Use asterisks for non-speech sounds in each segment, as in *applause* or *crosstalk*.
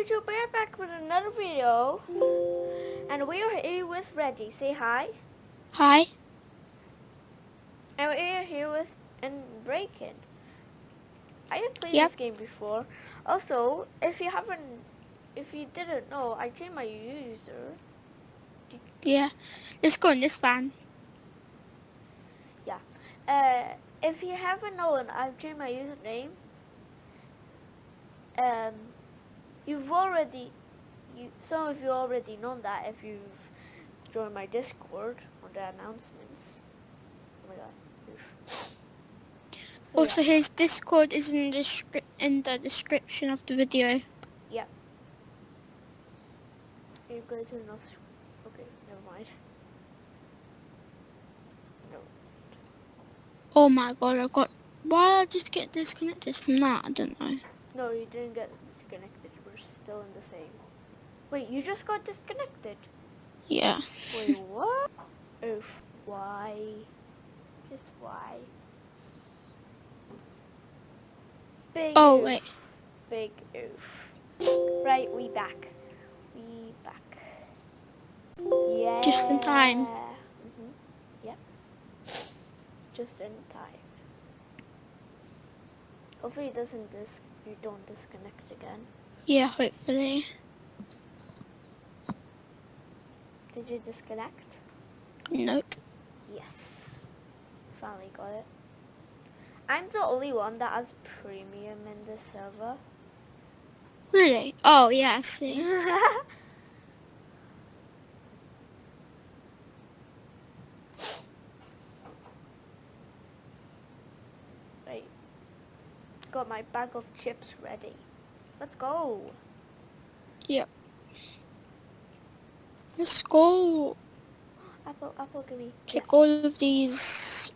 YouTube, we're back with another video. And we are here with Reggie. Say hi. Hi. And we are here with and Break In. I have played Yep. this game before. Also, if you haven't, if you didn't know, I changed my user. Yeah. Let's go in this van. Yeah. Uh, if you haven't known, I've changed my username. Um, you've already, you some of you already known that if you've joined my Discord on the announcements. Oh my god. So, Also, yeah. his Discord is in the in the description of the video. you go to North. Okay, never mind. No. Oh my god, I got. Why did I just get disconnected from that? I don't know. No, you didn't get disconnected. Still in the same. Wait, you just got disconnected. Yeah. Wait, what? Oof. Why? Just why? Big Oh, oof. wait. Big oof. Right, we back. We back. Yeah. Just in time. hmm Yep. Just in time. Hopefully it doesn't dis- you don't disconnect again. Yeah, hopefully. Did you disconnect? Nope. Yes. Finally got it. I'm the only one that has premium in the server. Really? Oh, yeah, I see. *laughs* right. Got my bag of chips ready. Let's go. Yep. Let's go. Apple, apple, give me. Take Yes. all of these.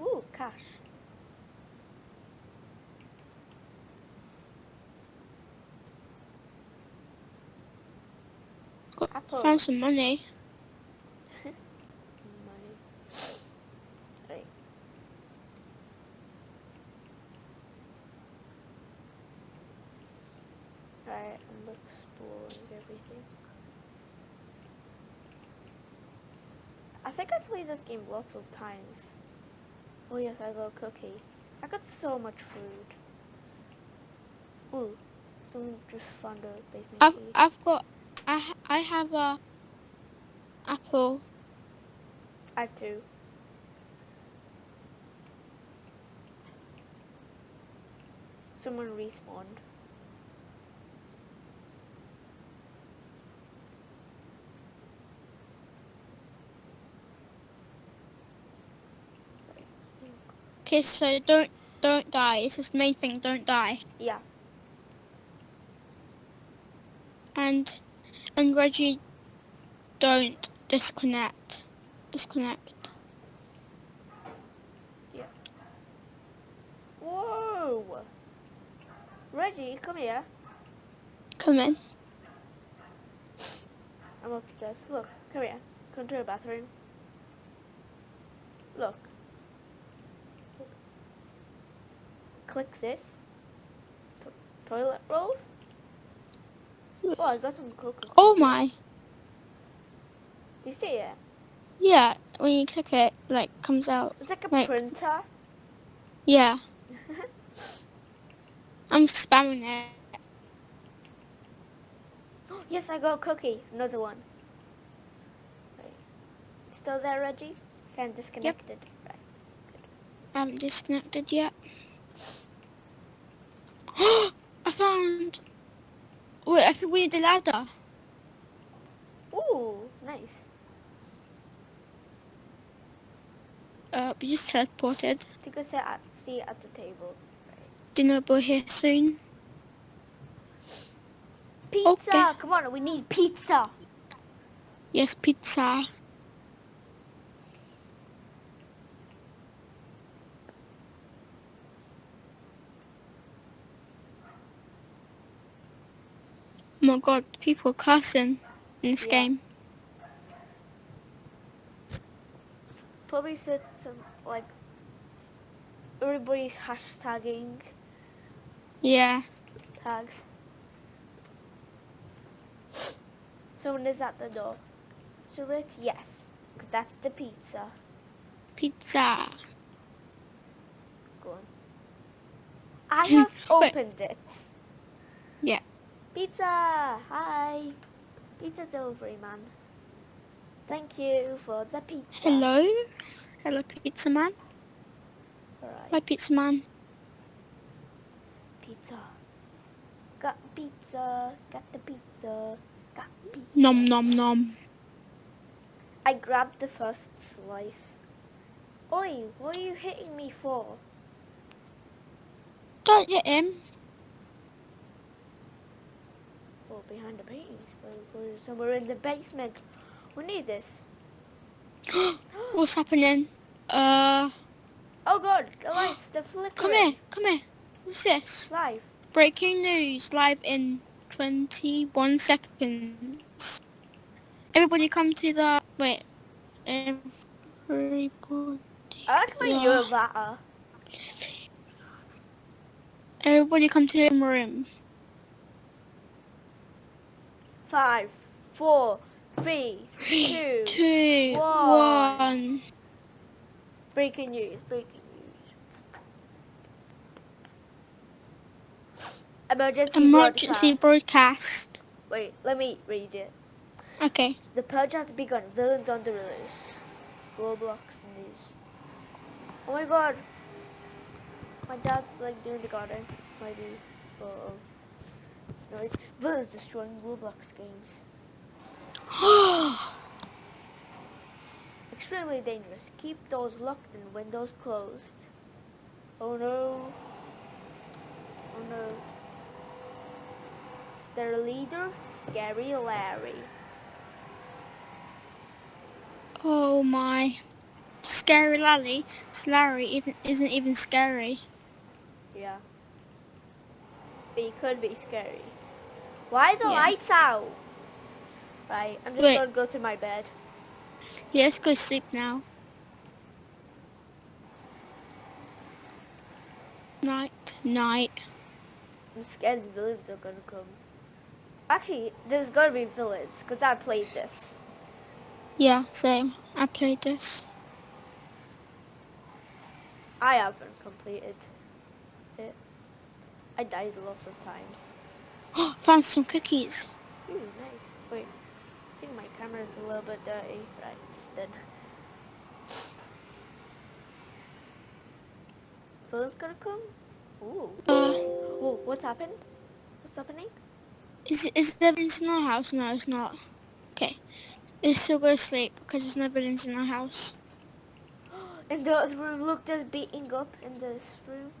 Ooh, cash. Got, Apple. found some. Money. Right. Right, I'm exploring everything. I think I played this game lots of times. Oh yes, I got a cookie. I got so much food. Ooh, someone just found a basement I've key. I've got. I ha- I have a apple. I have two. Someone respawned. Okay, so don't don't die. It's just the main thing. Don't die. Yeah. And and Reggie, don't disconnect. Disconnect. Yeah. Whoa! Reggie, come here. Come in. I'm upstairs. Look, come here. Come to the bathroom. Look. Click this. To- toilet rolls. Oh, I got some coca Oh my. Do you see it? Yeah. When you click it, like comes out. It's like a Like- printer. Yeah. *laughs* I'm spamming it. *gasps* yes, I got a cookie. Another one. Still there, Reggie? I'm disconnected. it. Right. I haven't disconnected yet. *gasps* I found. Wait, I think we need the ladder. Ooh, nice. Uh, we just teleported. To go sit at, see at the table. Dinner will be here soon. Pizza! Okay. Come on, we need pizza! Yes, pizza. My god, people are cussing in this Yeah. game. Probably said some, like, everybody's hashtagging Yeah. Tags. Someone is at the door. So it? Yes. Because that's the pizza. Pizza. Go on. I have *laughs* opened it. Yeah. Pizza! Hi! Pizza delivery man. Thank you for the pizza. Hello. Hello, pizza man. Alright. Hi, pizza man. Pizza. Got pizza. Got the pizza. Got pizza. Nom nom nom. I grabbed the first slice. Oi, what are you hitting me for? Don't hit him. Behind the paintings. We're, we're somewhere in the basement. We need this. *gasps* What's happening? Uh, Oh god, the lights, the *gasps* flickering. come here, come here. What's this? Live. Breaking news, live in 21 seconds. Everybody come to the, wait. Everybody. I like Yeah. you're better. Everybody come to the room. Five, four, three, two. Two, one. one. Breaking news, breaking news. Emergency, Emergency broadcast. broadcast. Wait, let me read it. Okay. The purge has begun. Villains on the loose. Roblox news. Oh my god. My dad's like doing the garden. Maybe. Uh, noise. Villains destroying Roblox games. *gasps* Extremely dangerous. Keep doors locked and windows closed. Oh no. Oh no. Their leader, Scary Larry. oh my. Scary Lally. Larry even isn't even scary. Yeah. But he could be scary. Why the Yeah. lights out? Right, I'm just Wait. gonna go to my bed. Yeah, let's go sleep now. Night, night. I'm scared the villains are gonna come. Actually, there's gonna be villains, because I played this. Yeah, same. I played this. I haven't completed it. I died lots of times. *gasps* Found some cookies. Ooh, nice. Wait, I think my camera's a little bit dirty, but it's dead. Villains gonna come? Ooh. Uh, what's happened? What's happening? is is there villains in our house? No, it's not. Okay. Let's still go to sleep because there's no villains in our house. *gasps* In the other room, look, there's beating up in this room.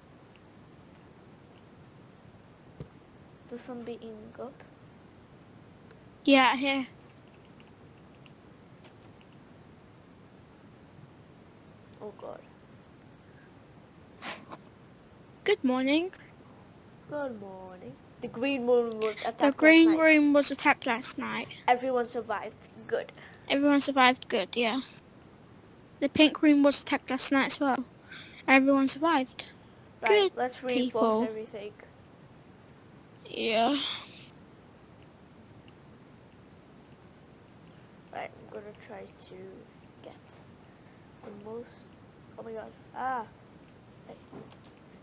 There's some beating up. Yeah, here. Oh god. Good morning. Good morning. The green room was attacked The last green night. room was attacked last night. Everyone survived. Good. Everyone survived good, yeah. The pink room was attacked last night as well. Everyone survived. Right, Good let's reinforce people. everything. Yeah. Right, I'm gonna try to get the most. Oh my god. Ah. Hey.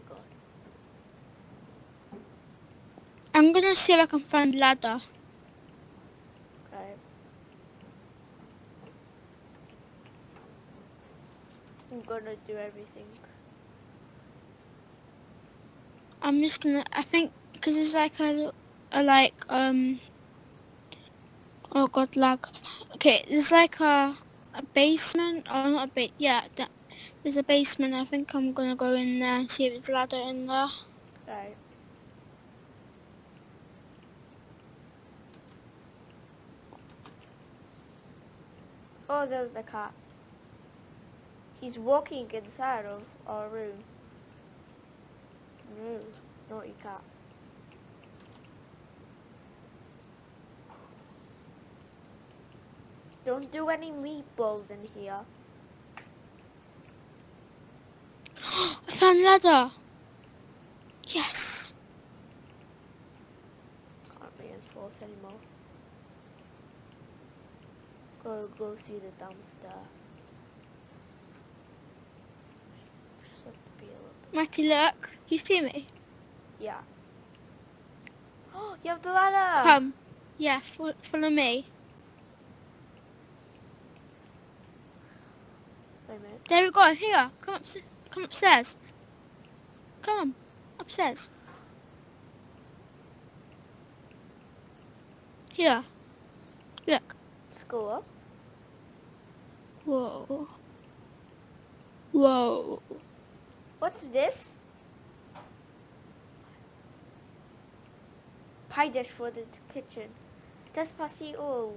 God. I'm gonna see if I can find ladder. Right. I'm gonna do everything. I'm just gonna, I think, because it's like a, a like, um, oh god, lag. Okay, there's like a, a basement, or not a bit, yeah, that, there's a basement. I think I'm gonna go in there and see if there's a ladder in there. Right. Oh, there's the cat. He's walking inside of our room. No, naughty cat. Don't do any meatballs in here. *gasps* I found ladder. Yes. Can't be as force anymore. Go go see the dumpster. Just have to be a little bit- Matty, look. You see me? Yeah. Oh, *gasps* you have the ladder. Come. Yeah, fo- follow me. Wait a minute. There we go. Here. Come up. Come upstairs. Come on. Upstairs. Here. Look. Let's go up. Whoa. Whoa. What's this? Pie dish for the kitchen. Despacito.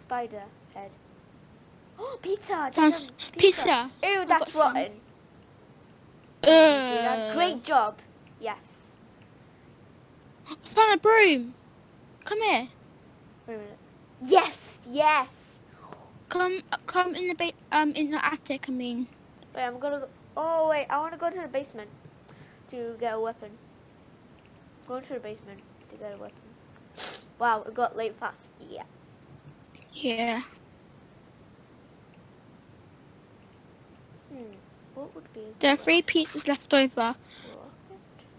Spider head. Oh, pizza! Found There's s- a pizza. Ew, that's rotten. You did a Uh, great job. Yes. I found a broom. Come here. Wait a minute. Yes, yes. Come, come in the ba- um in the attic. I mean. Wait, I'm gonna go. Oh wait, I want to go to the basement to get a weapon. Go to the basement to get a weapon. Wow, it got late fast. Yeah. Yeah. Hmm. What would be? a There are three pizzas left over.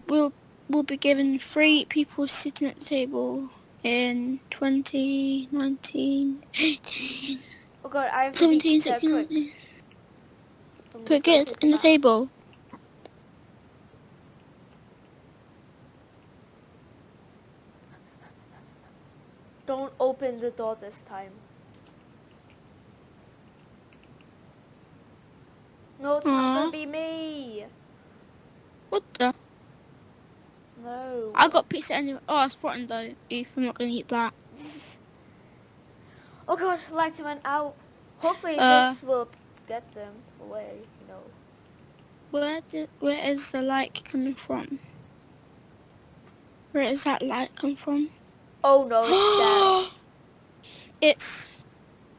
We'll we'll be given three people sitting at the table in 2019, 18, Oh god, I have 17, be 16, 19. I'm Quick, get in the table. Don't open the door this time. No, it's not gonna be me. What the? No. I got pizza anyway. Oh, it's rotten though. If I'm not gonna eat that. *laughs* Oh god, lights went out. Hopefully Uh. this will get them away, you know. Where did, where is the light coming from? Where is that light come from? Oh no, it's *gasps* it's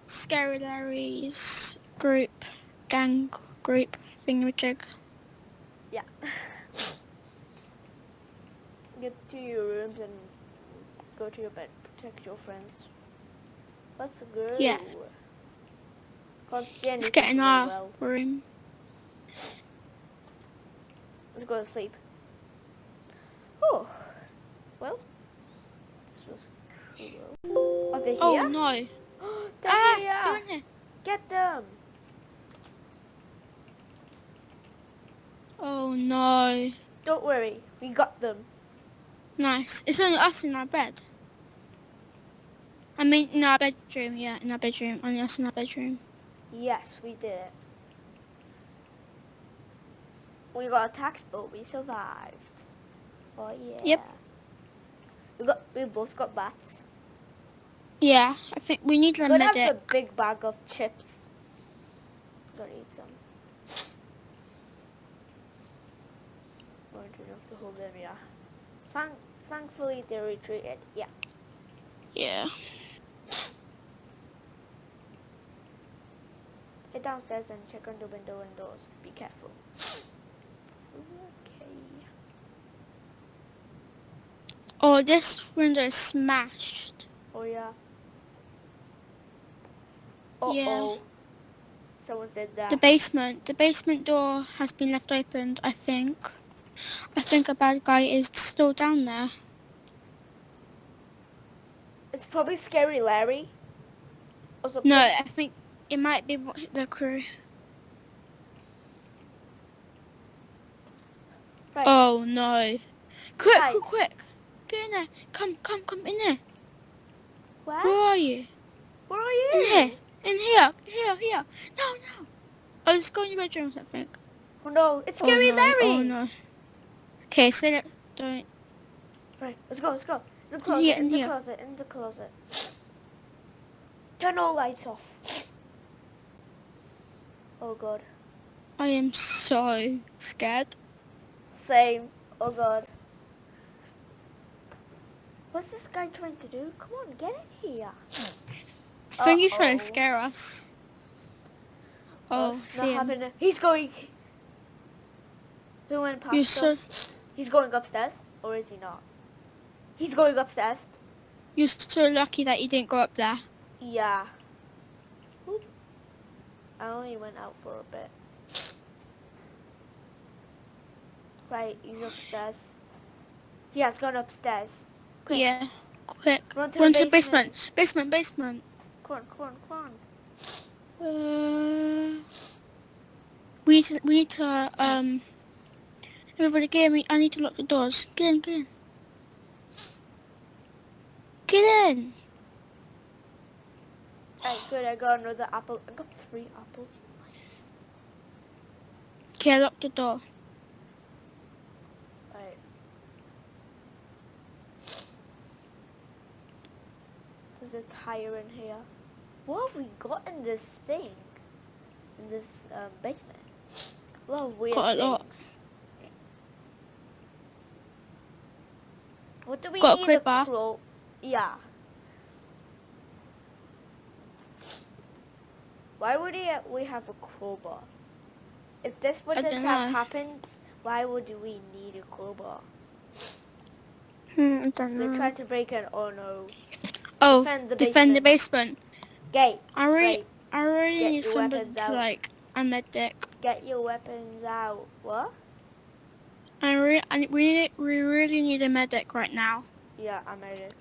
Scary Larry's group, gang thingamajig. dead. Yeah. *laughs* Get to your rooms and go to your bed. Protect your friends. Let's go. Yeah. Let's get in our well. room. Let's go to sleep. Oh. Well. This was cool. Are they here? Oh no! *gasps* They're Ah, here. Get them. Oh no! Don't worry. We got them. Nice. It's only us in our bed. I mean, in our bedroom. Yeah, in our bedroom. Only us in our bedroom. Yes, we did it. We got attacked, but we survived. Oh yeah. Yep. We got. We both got bats. Yeah, I think we need a Gonna have a big bag of chips. Gotta eat some. Going to enough to hold them, yeah. Thank, thankfully they retreated. Yeah. Yeah. Head downstairs and check on the window and doors. Be careful. Okay. Oh, this window is smashed. Oh yeah. Uh Yeah. oh. Someone said that. The basement. The basement door has been left opened. I think. I think a bad guy is still down there. it's probably Scary Larry. No, I think it might be the crew. Right. Oh no! Quick, Right. quick, quick! Get in there! Come, come, come in there! Where? Where are you? Where are you? In here! In here! Here! Here! No, no! Oh, let's go in your bedrooms. I think. Oh no, it's Oh, Scary no. Larry. Oh no! Okay, so let don't. Right, let's go, let's go. In the closet, here, in in the here. closet, in the closet. Turn all lights off. Oh god. I am so scared. Same. Oh god. What's this guy trying to do? Come on, get in here. I think he's trying to scare us. Oh, oh it's see him. happening. He's going. He went past You're us. so He's going upstairs, or is he not? He's going upstairs. You're so lucky that you didn't go up there. Yeah. Oop. I only went out for a bit. Right, he's upstairs. He has gone upstairs. Quick. Yeah. Quick. Run to Run the to the basement. Basement, basement. Come on, come on, come on. Uh, we need to, we need to, um, everybody get me, I need to lock the doors. Get in, get in. Get in! Right, good, I got another apple. I got three apples. Nice. Okay, lock the door. Right. There's a tire in here. What have we got in this thing? In this um, basement? A lot of weird Got a lot. What do we Got a need crowbar. crow? Yeah. Why would he, we have a crowbar? If this would I have happened, why would we need a crowbar? Hmm, I don't know. trying to break in. Oh no. Oh, defend the defend the basement. basement. Gate. I really. I really Get need somebody weapons to out. like, a medic. Get your weapons out. What? I re- I, we, need, we really need a medic right now. Yeah, I'm Eric.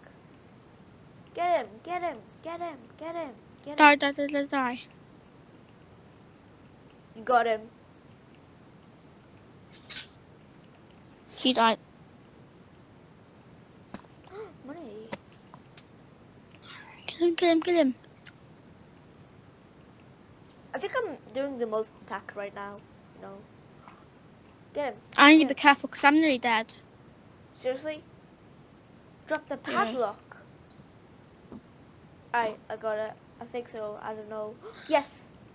Get him, get him, get him, get him, get him. Die, die, die, die, die. You got him. He died. *gasps* Money. Kill him, kill him, kill him. I think I'm doing the most attack right now. No. Get him. I need to Yeah. be careful because I'm nearly dead. Seriously? Drop the Yeah. padlock. I I got it. I think so. I don't know. *gasps* Yes.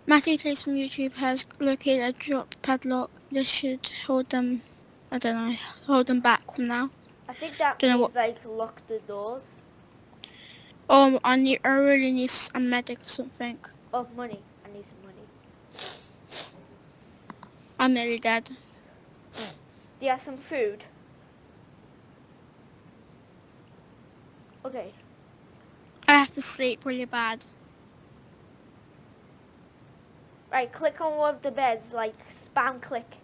Matty Plays from YouTube has located a drop padlock. This should hold them, I don't know, hold them back from now. I think that Don't know what- like lock the doors. Oh, I need, I really need a medic or something. Oh, money. I need some money. I'm nearly dead. Do you have some food? Okay. I have to sleep really bad. Right, click on one of the beds, like spam click.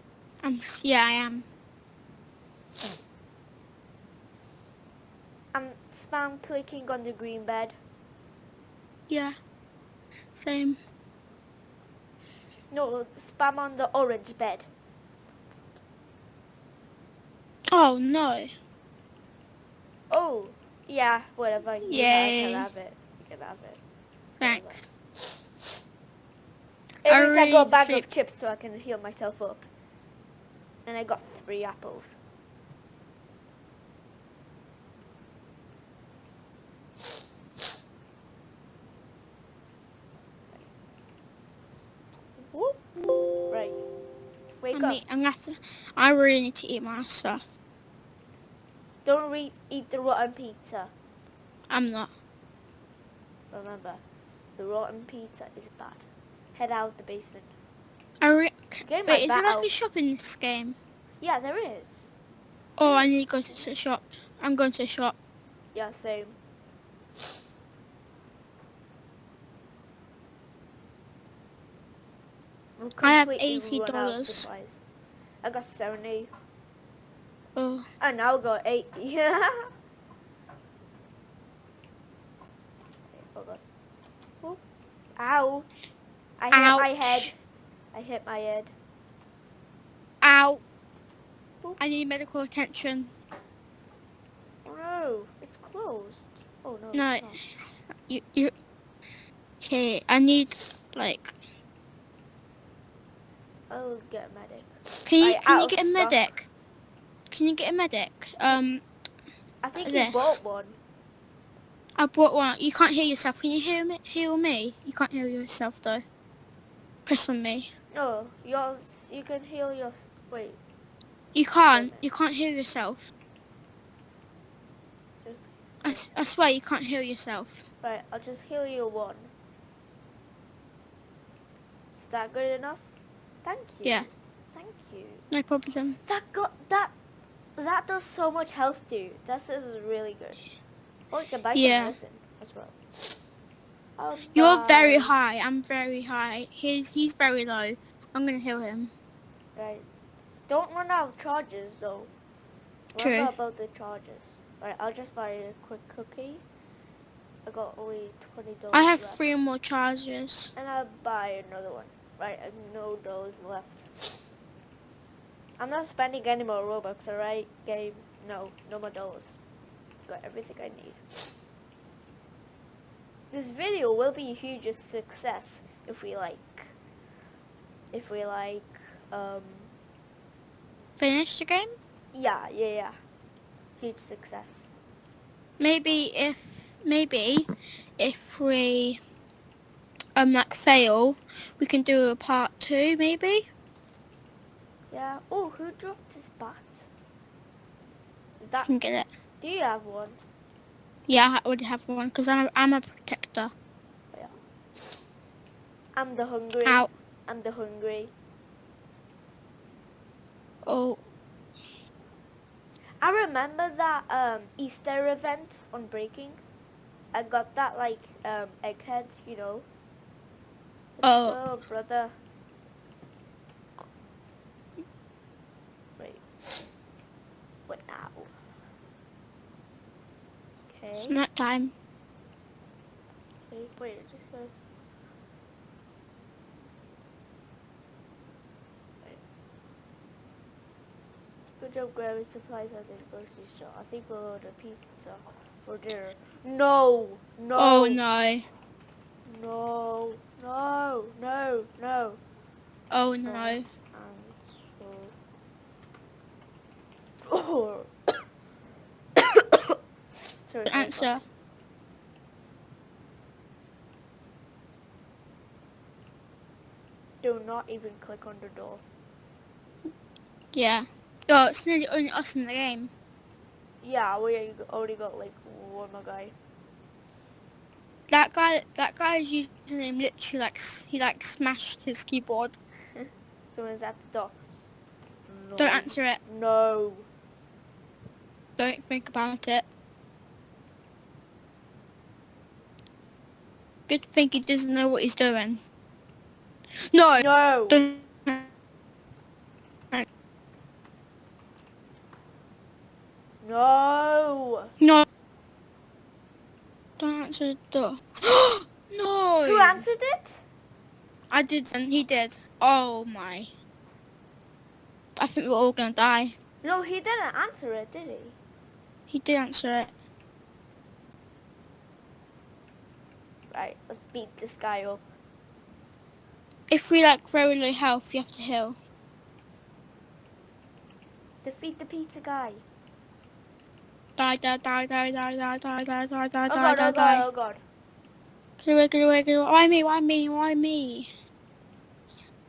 Um, yeah, I am. I'm spam clicking on the green bed. Yeah. Same. No, spam on the orange bed. Oh no. Oh, yeah, whatever. Yeah, I Yay. can have it. You can have it. Thanks. At I least I got a bag of chips so I can heal myself up. And I got three apples. Whoop. Right. Wake I up. I'm gonna have to, I really need to eat my stuff. Don't re- eat the rotten pizza. I'm not. Remember, the rotten pizza is bad. Head out the basement. I re- Get my Wait, is there like a shop in this game? Yeah, there is. Oh, I need to go to the shop. I'm going to the shop. Yeah, same. I have out of $80. I got 70. Oh, I now got 80. *laughs* Yeah. Hold on. Whoop. Ow. I hit my head. I hit my head. ow! I need medical attention. Oh no, it's closed. Oh no. No, you, you. Okay, I need like. I'll get a medic. Can you I can you get a medic? Can you get a medic? Um, I think This. you bought one. I bought one. You can't hear yourself. Can you hear me? Hear me? You can't hear yourself though. Press on me. No, yours. You can heal your. Wait. You can't. You can't hear yourself. Just I, I swear you can't hear yourself. right. I'll just heal you one. Is that good enough? Thank you. Yeah. Thank you. No problem. That got that. That does so much health, dude. This is really good. Oh, you can buy Yeah. as well. I'll You're very high. I'm very high. He's he's very low. I'm gonna heal him. Right. Don't run out of charges though. True. Remember about the charges. Right, I'll just buy a quick cookie. I got only twenty dollars. I have left. three more charges. And I'll buy another one. Right, I have no dollars left. I'm not spending any more Robux, alright? Game. No, no more dollars. Got everything I need. This video will be a huge success if we like, if we like, um, Finish the game. yeah, yeah, yeah. Huge success. Maybe if maybe if we um like fail, we can do a part two. Maybe. Yeah. Oh, who dropped this bat? Is I that, can get it. do you have one? Yeah, I already have one because I'm a, I'm a protector. Yeah. I'm the hungry. Out. I'm the hungry. Oh, I remember that um, Easter event on Break In. I got that like um, egghead, you know. Oh. oh brother. Wait. What now? Okay. it's night time. Wait, wait, just go. Good job grabbing supplies at the grocery store. I think we'll order pizza for dinner. No! No! Oh no. No! No! No! No! Oh no. Oh. *coughs* sorry, Answer. Do not even click on the door. Yeah. Oh, it's nearly only us in the game. Yeah, we already got like one more guy. That guy, that guy's username literally like he like smashed his keyboard. *laughs* Someone's at the door. No. Don't answer it. No. Don't think about it. Good thing he doesn't know what he's doing. No. No. Don't. No. No. Don't answer the door. *gasps* no. Who answered it? I didn't. He did. Oh my. I think we're all gonna die. No, he didn't answer it, did he? He did answer it. Right, let's beat this guy up. If we like very low health, you have to heal. Defeat the pizza guy. Die, die, die, die, die, die, die, die, die, die, Oh die, god, die, oh god, die. oh god. Get away, get away, get away. Why me? Why me? Why me?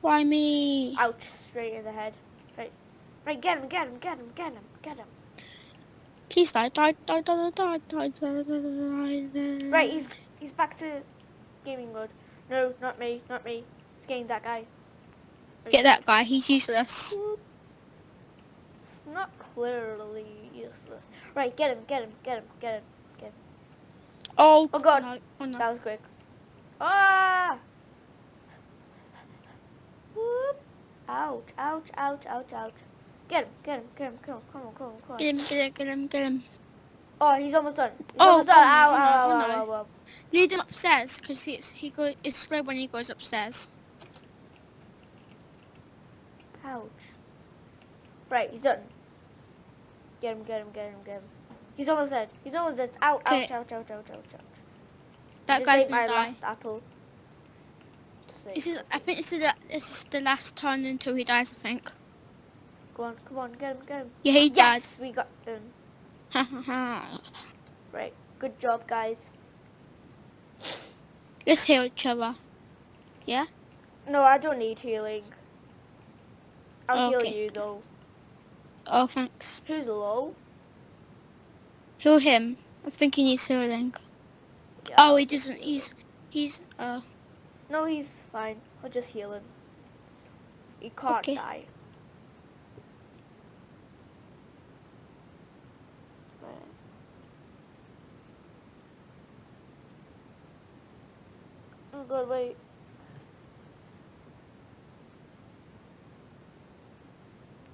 Why me? Ouch, straight in the head. Right. Right, get him, get him, get him, get him, get him. Please die, die, die, die, die, die, die, die, die, die. Right, he's he's back to gaming mode. No, not me, not me. It's getting that guy. Right. Get that guy. He's useless. It's not clearly useless. Right, get him, get him, get him, get him. Oh. Oh, God. No. Oh no. That was quick. Ah! Whoop. Ouch, ouch, ouch, ouch, ouch. Get him, get him, get him, come on, come on, come on, come on. Get him, get him, get him, get him. Oh, he's almost done. He's Oh, almost done. Oh, oh, oh, Ow, no, ow, oh, ow, ow, ow, ow. Lead him upstairs because he's he go. It's slow when he goes upstairs. Ouch. Right, he's done. Get him, get him, get him, get him. He's almost dead. He's almost dead. Ouch, ouch, Okay. ouch, ouch, ouch, ouch, ouch. That guy's my gonna die. last apple. This is. I think this is the, this is the last turn until he dies. I think. Go on, come on, get him, get him. Yeah, he died. Yes, we got him. Ha ha ha. Right, good job, guys. Let's heal each other. Yeah. No, I don't need healing. I'll Okay. heal you though. Oh, thanks. Who's low? Heal him. I think he needs healing. Yeah. Oh, he doesn't. He's. He's. Uh. No, he's fine. I'll just heal him. He can't Okay. die. Right. God, wait.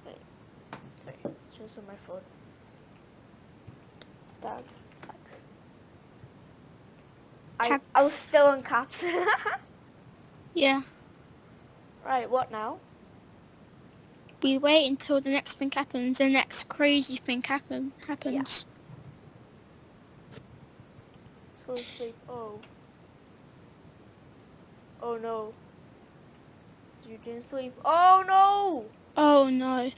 Wait. Sorry, it's just on my phone. Thanks. I, I was still on caps. *laughs* Yeah. right, what now? We wait until the next thing happens. The next crazy thing happen happens. Go to sleep. Oh. Oh no. You didn't sleep. Oh no! Oh no.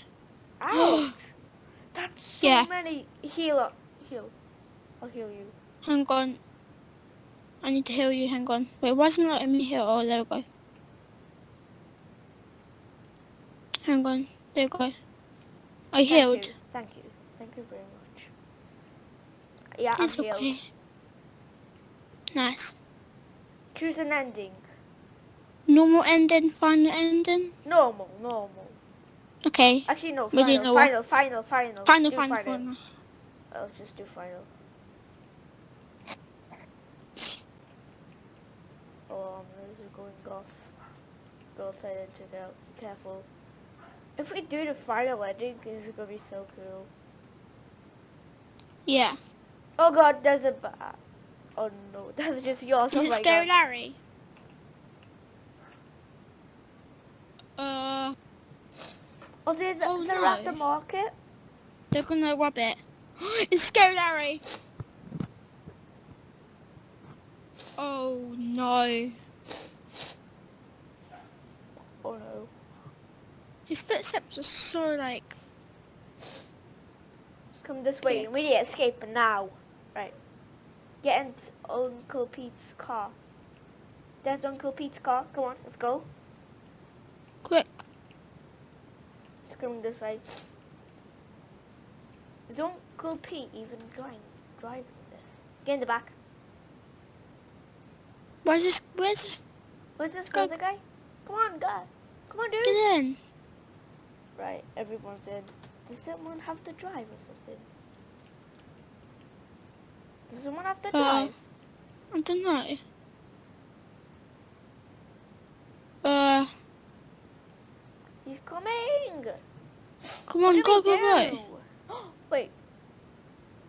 Ouch! *gasps* That's so Yeah. many. Heal up. Heal. I'll heal you. Hang on. I need to heal you. Hang on. Wait, wasn't letting me heal. Oh, there we go. Hang on. There we go. I Thank healed. you. Thank you. Thank you very much. Yeah, It's I'm healed. okay. Nice. Choose an ending. Normal ending, final ending. Normal, normal. Okay. Actually, no. Do Final, final, final, final. Final, Do final, final. I'll just do final. Oh, um, this is going off. Go outside and check it out. Be careful. If we do the final ending, it's gonna be so cool. Yeah. Oh god, there's a Oh no, *laughs* that's just yours. Is oh it Scary god. Larry? Uh, Oh, there's Oh, they're at the market. they're gonna rob it. it's Scary Larry. Oh no. Oh no. His footsteps are so like. Come this way. We need to escape now. Right. Get into Uncle Pete's car. There's Uncle Pete's car. Come on, let's go. Quick. Coming this way. Is Uncle Pete even driving driving this? Get in the back. Where's this? Where's this? Where's this other guy? Come on, guy. Come on, dude. Get in. Right, everyone's in. Does someone have to drive or something? Does someone have to Uh, drive? I don't know. Uh, He's coming. come on, go, go, go. *gasps* Wait.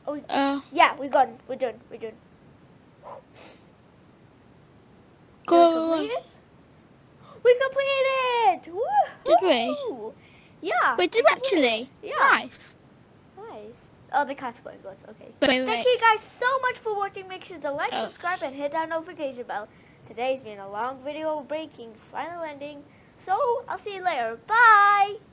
Oh, Uh, yeah, we're done. We're done. We're done. Did we go. complete? *gasps* We completed! Woo! Did we? Yeah. Did we we actually? Yeah. Nice. Nice. Oh, the cat's going us. Okay. Wait, wait, Thank wait. you guys so much for watching. Make sure to like, Oh. subscribe, and hit that notification bell. Today's been a long video breaking final ending. So, I'll see you later. Bye!